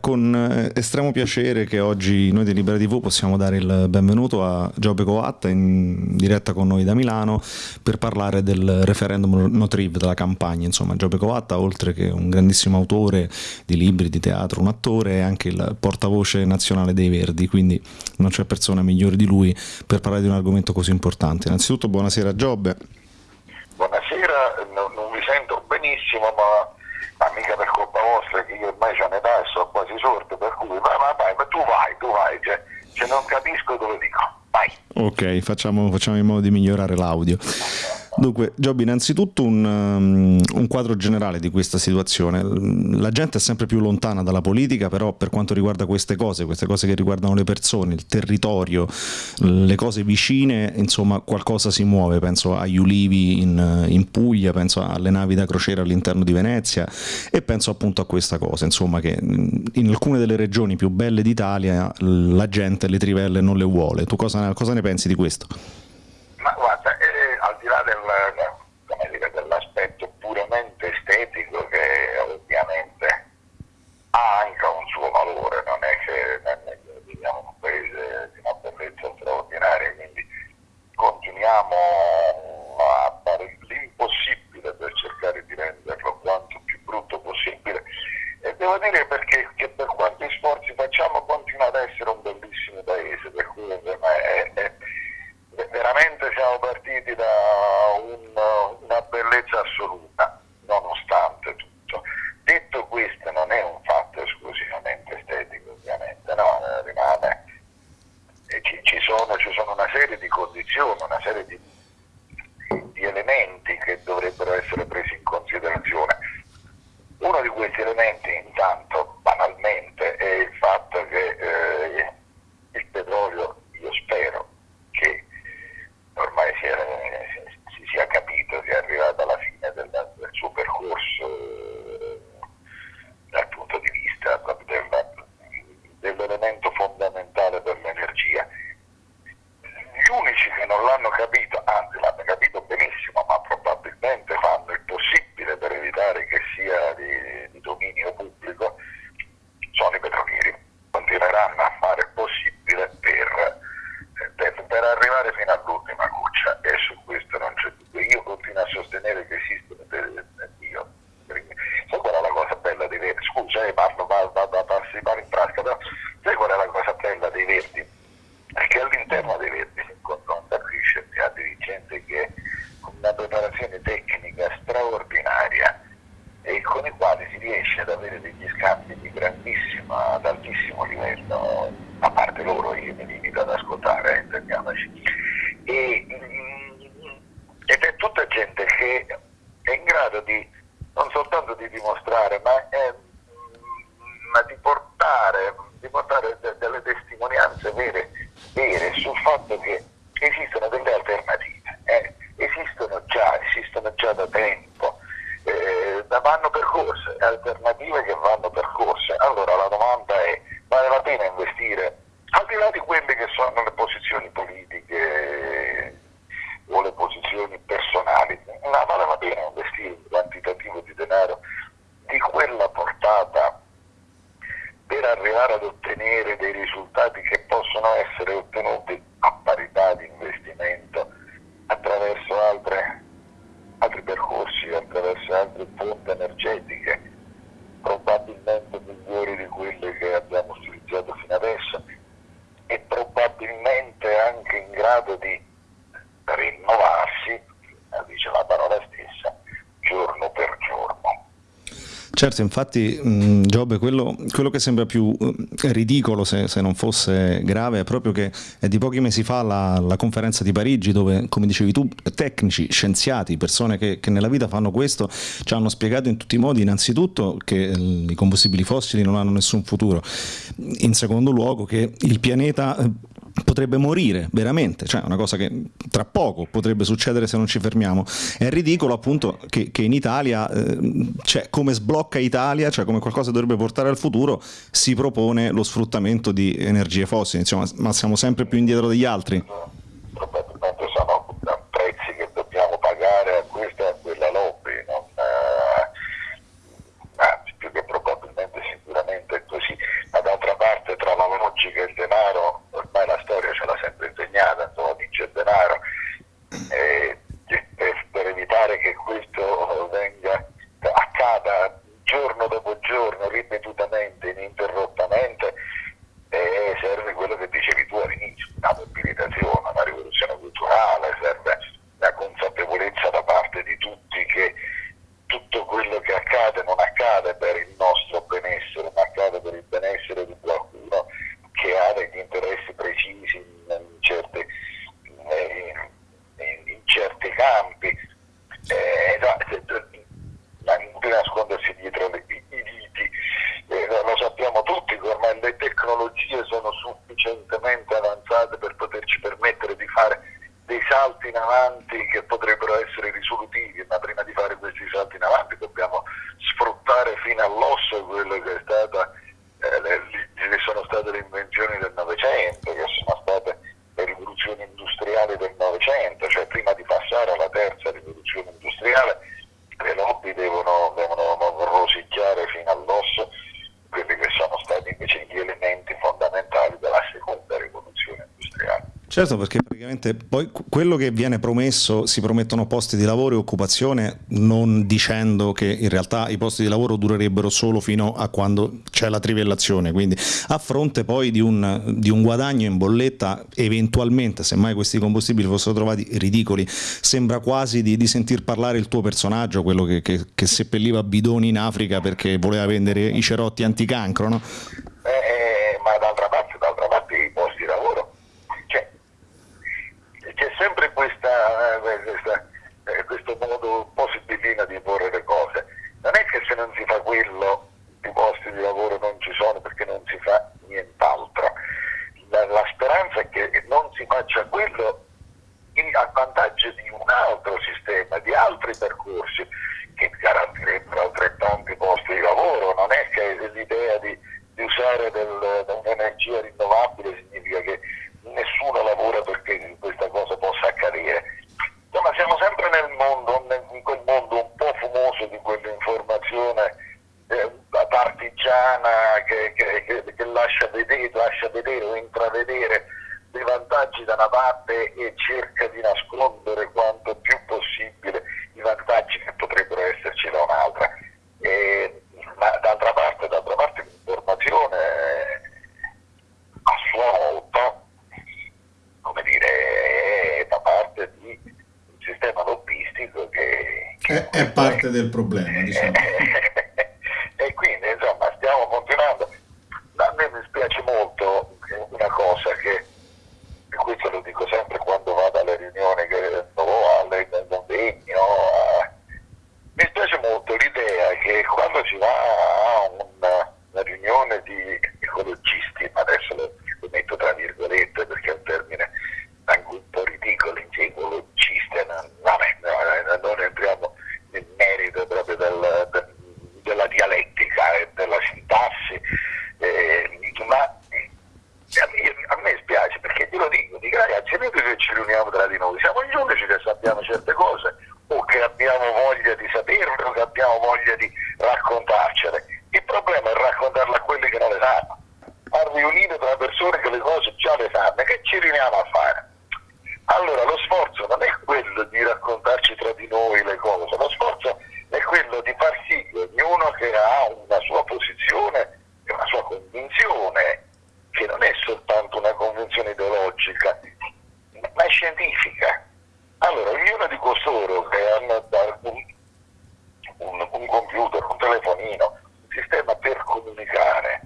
Con eh, estremo piacere che oggi noi di Libera TV possiamo dare il benvenuto a Giobbe Coatta in diretta con noi da Milano per parlare del referendum Notriv, della campagna. Insomma, Giobbe Coatta, oltre che un grandissimo autore di libri, di teatro, un attore, è anche il portavoce nazionale dei Verdi, quindi non c'è persona migliore di lui per parlare di un argomento così importante. Innanzitutto buonasera Giobbe. Buonasera, no, non vi sento benissimo, ma ma mica per colpa vostra che io ormai ho un'età e sono quasi sordo, per cui ma, ma vai, ma tu vai, tu vai, cioè, se non capisco dove dico, vai. Ok, facciamo, facciamo in modo di migliorare l'audio. Dunque, Giobbi, innanzitutto un, um, un, quadro generale di questa situazione. La gente è sempre più lontana dalla politica, però per quanto riguarda queste cose, queste cose che riguardano le persone, il territorio, le cose vicine, insomma qualcosa si muove. Penso agli ulivi in, in Puglia, penso alle navi da crociera all'interno di Venezia e penso appunto a questa cosa, insomma che in alcune delle regioni più belle d'Italia la gente le trivelle non le vuole. Tu cosa, cosa ne pensi di questo? Ma guarda, al di là del, dire, dell'aspetto puramente estetico che ovviamente ha anche un suo valore, non è che viviamo in un paese di una bellezza straordinaria, quindi continuiamo a fare l'impossibile per cercare di renderlo quanto più brutto possibile e devo dire perché che per quanti sforzi facciamo continua ad essere un bellissimo paese, per cui è, è veramente siamo partiti da un, una bellezza assoluta, nonostante tutto. Detto questo, non è un fatto esclusivamente estetico, ovviamente, no, eh, rimane. Ci, ci, sono, ci, sono, una serie di condizioni, una serie di, di elementi che dovrebbero essere presi in considerazione. Uno di questi elementi, intanto, banalmente, è il fatto che eh, il petrolio, io spero, che ormai si, è, si, sia capito che è arrivato alla fine del, del suo percorso eh, dal punto di vista del, dell'elemento fondamentale per l'energia. Gli unici che non l'hanno capito, anzi l'hanno capito benissimo, ma probabilmente fanno il possibile per evitare che sia di, di dominio pubblico, sono i petrolieri. Continueranno a fare il possibile per per arrivare fino all'ultima goccia e su questo non c'è dubbio. Io a sostenere che esistono delle, io, sai qual è la cosa bella dei verdi? Scusa, eh, parlo, da, da, passi in frasca, però sai qual è la cosa bella dei verdi? È che all'interno dei verdi si incontra un capisce ha dirigente che con una preparazione tecnica straordinaria e con i quali si riesce ad avere degli scambi di grandissimo, ad altissimo livello, a parte loro io mi limito ad ascoltare, eh, intendiamoci. E, mm, ed è tutta gente che è in grado di, non soltanto di dimostrare, ma, è, ma di portare, di portare de, delle testimonianze vere, vere sul fatto che esistono delle alternative, eh? esistono già, esistono già da tempo eh, vanno percorse, alternative che vanno percorse. Allora la domanda è, vale la pena investire, al di là di quelle che sono le posizioni politiche o le posizioni personali, ma vale la pena investire un quantitativo di denaro di quella portata per arrivare ad ottenere dei risultati che possono essere ottenuti a parità di investimento attraverso altre altri percorsi attraverso altre fonti energetiche, probabilmente migliori di quelle che abbiamo utilizzato fino adesso e probabilmente anche in grado di Certo, infatti Giobbe, quello, quello, che sembra più uh, ridicolo se, se, non fosse grave è proprio che è di pochi mesi fa la, la, conferenza di Parigi dove, come dicevi tu, tecnici, scienziati, persone che, che, nella vita fanno questo, ci hanno spiegato in tutti i modi innanzitutto che uh, i combustibili fossili non hanno nessun futuro, in secondo luogo che il pianeta potrebbe morire veramente, cioè una cosa che tra poco potrebbe succedere se non ci fermiamo. È ridicolo appunto che, che in Italia, eh, cioè, come sblocca Italia, cioè come qualcosa dovrebbe portare al futuro, si propone lo sfruttamento di energie fossili, insomma, ma siamo sempre più indietro degli altri. ripetutamente, ininterrottamente e serve quello che dicevi tu all'inizio, una mobilitazione, una rivoluzione culturale, serve la consapevolezza da parte di tutti che tutto quello che accade non accade per il nostro benessere, ma accade per il benessere di qualcuno che ha degli interessi precisi in certi, in certi campi tecnologie sono sufficientemente avanzate per poterci permettere di fare dei salti in avanti che potrebbero essere risolutivi, ma prima di fare questi salti in avanti dobbiamo sfruttare fino all'osso quello che è stata, eh, le, le sono state le invenzioni del Novecento, che sono state le rivoluzioni industriali del Novecento, cioè prima di passare alla terza rivoluzione industriale le lobby devono, devono rosicchiare fino all'osso quelli che sono stati invece gli elementi fondamentali della seconda rivoluzione industriale. Certo, perché praticamente poi quello che viene promesso si promettono posti di lavoro e occupazione, non dicendo che in realtà i posti di lavoro durerebbero solo fino a quando c'è la trivellazione, quindi a fronte poi di un, di un guadagno in bolletta, eventualmente, se mai questi combustibili fossero trovati ridicoli, sembra quasi di, di sentir parlare il tuo personaggio, quello che, che, che seppelliva bidoni in Africa perché voleva vendere i cerotti anticancro, no? Eh, ma d'altra parte, d'altra parte i posti di lavoro c'è sempre questa, eh, questa, eh, questo modo un po' sibillino di porre le cose. Non è che se non si fa quello i posti di lavoro non ci sono perché non si fa nient'altro. La, la speranza è che non si faccia quello in, a vantaggio di un altro sistema, di altri percorsi che garantirebbero altrettanti posti di lavoro. Non è che l'idea di, di usare del, un'energia rinnovabile significa che nessuno lavora perché questa cosa possa accadere. Insomma, siamo sempre nel mondo, in quel mondo un po' fumoso di quell'informazione eh, partigiana che, che, che, che lascia, vedere, lascia vedere o intravedere dei vantaggi da una parte e cerca di nascondere quanto più possibile i vantaggi che potrebbero esserci da un'altra. E, ma d'altra parte, d'altra parte l'informazione a sua volta come dire, da parte di un sistema lobbistico che... che è, parte del problema, diciamo. e quindi, insomma, stiamo continuando. A me mi spiace molto una cosa che, e questo lo dico sempre quando vado alle riunioni che o alle convegni, mi spiace molto l'idea che quando si va a una, una riunione di ecologisti, ma adesso lo, lo metto tra virgolette perché è un termine anche un po' ridicolo, ecologista, non, vabbè, non entriamo nel merito proprio del, del, della dialettica e della sintassi, eh, ma a me spiace perché te lo dico, dico ragazzi, noi che ci riuniamo tra di noi, siamo gli unici che sappiamo certe cose o che abbiamo voglia di saperle o che abbiamo voglia di raccontarcele. Il problema è raccontarle a quelli che non le sanno, a riunire tra persone che le cose già le sanno, che ci riuniamo a fare? Allora lo sforzo non è quello di raccontarci tra di noi le cose, lo sforzo è quello di far sì che ognuno che ha una sua posizione e una sua convinzione, che non è soltanto una convinzione ideologica, ma è scientifica. Allora ognuno di costoro che hanno un, un, un computer, un telefonino, un sistema per comunicare,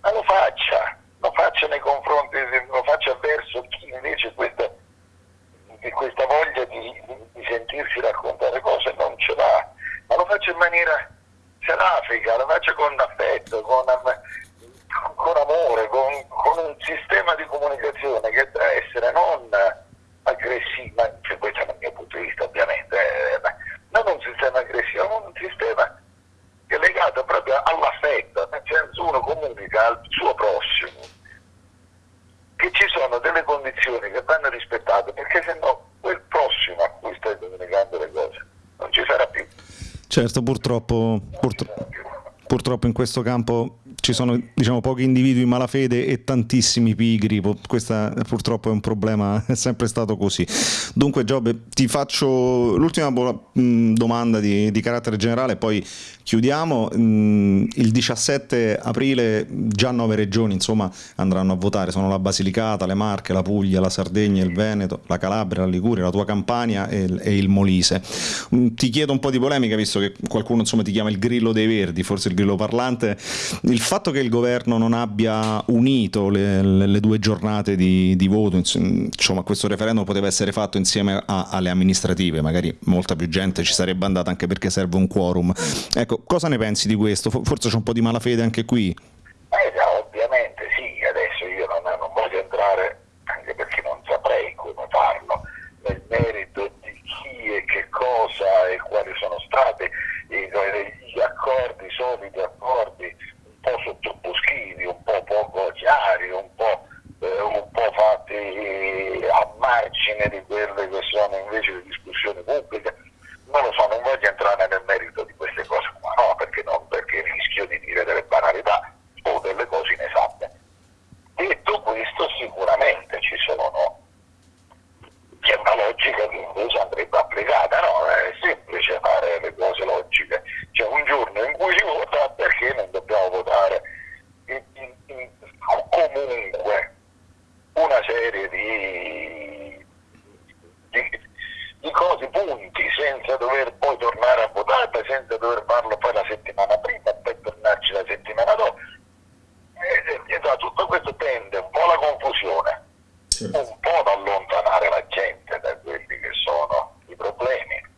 ma lo faccia, lo faccia nei confronti, lo faccia verso chi invece questa di questa voglia di, di, sentirsi raccontare cose non ce l'ha, ma lo faccio in maniera serafica, lo faccio con affetto, con, con amore, con, con, un sistema di comunicazione che deve essere non aggressivo, cioè questo è il mio punto di vista ovviamente, eh, non un sistema aggressivo, ma un sistema che è legato proprio all'affetto, nel senso uno comunica al suo prossimo che ci sono delle condizioni che vanno rispettate perché se no quel prossimo a cui stai comunicando le cose non ci sarà più. Certo, purtroppo, purtroppo, purtroppo in questo campo ci sono diciamo, pochi individui in malafede e tantissimi pigri, questo purtroppo è un problema, è sempre stato così. Dunque Giobbe, ti faccio l'ultima domanda di, di carattere generale, poi chiudiamo. Il 17 aprile già nove regioni insomma, andranno a votare, sono la Basilicata, le Marche, la Puglia, la Sardegna, il Veneto, la Calabria, la Liguria, la tua Campania e, e il Molise. Ti chiedo un po' di polemica, visto che qualcuno insomma, ti chiama il grillo dei verdi, forse il grillo parlante, il fatto che il governo non abbia unito le, le due giornate di, di, voto, insomma questo referendum poteva essere fatto insieme a, alle amministrative, magari molta più gente ci sarebbe andata anche perché serve un quorum. Ecco, cosa ne pensi di questo? Forse c'è un po' di malafede anche qui? Eh già, ovviamente sì, adesso io non, non voglio entrare, anche perché non saprei come farlo, nel merito di chi e che cosa e quali sono stati gli accordi, i soliti accordi po' sottoboschivi, un po' poco chiari, un po', eh, un po fatti a margine di quelle che sono invece le discussioni pubbliche. Non lo so, non voglio entrare nel merito di queste cose qua, no, perché, non, perché rischio di dire delle banalità o delle cose inesatte. Detto questo, sicuramente ci sono c'è una logica che invece andrebbe applicata, no? È semplice fare le cose logiche. C'è un giorno in cui si vota perché non dobbiamo votare in, in, in, comunque una serie di, di, di cose, punti, senza dover poi tornare a votare, senza dover farlo poi la settimana prima e poi tornarci la settimana dopo. E, e, e, tutto questo tende un po' alla confusione certo. un po' ad allontanare la gente da quelli che sono i problemi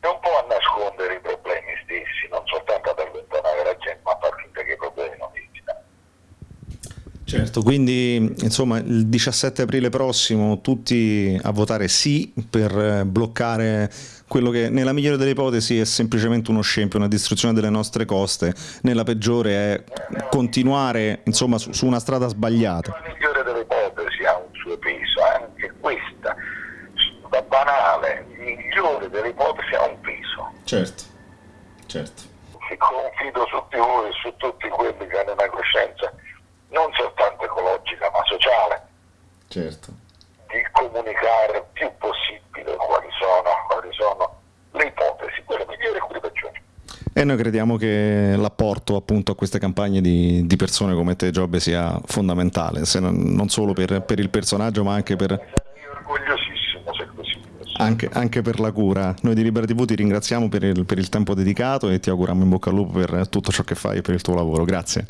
e un po' a nascondere i problemi stessi, non soltanto ad allontanare la gente, ma a far finta che i problemi non esistano. Certo, quindi insomma il 17 aprile prossimo tutti a votare sì per bloccare quello che nella migliore delle ipotesi è semplicemente uno scempio, una distruzione delle nostre coste, nella peggiore è continuare insomma su, su una strada sbagliata. Nella migliore delle ipotesi ha un suo peso, anche questa, da banale, migliore delle ipotesi ha un peso. Certo, certo. E confido su di voi e su tutti quelli che hanno una coscienza non soltanto ecologica ma sociale. Certo. Di comunicare il più possibile quali sono, quali sono le ipotesi, quelle migliori e quelle peggiori. E noi crediamo che l'apporto appunto a queste campagne di, di persone come te Giobbe sia fondamentale, non, non, solo per, per, il personaggio ma anche per... orgogliosissimo se così anche, anche, per la cura. Noi di Libera TV ti ringraziamo per il, per il tempo dedicato e ti auguriamo in bocca al lupo per tutto ciò che fai e per il tuo lavoro. Grazie.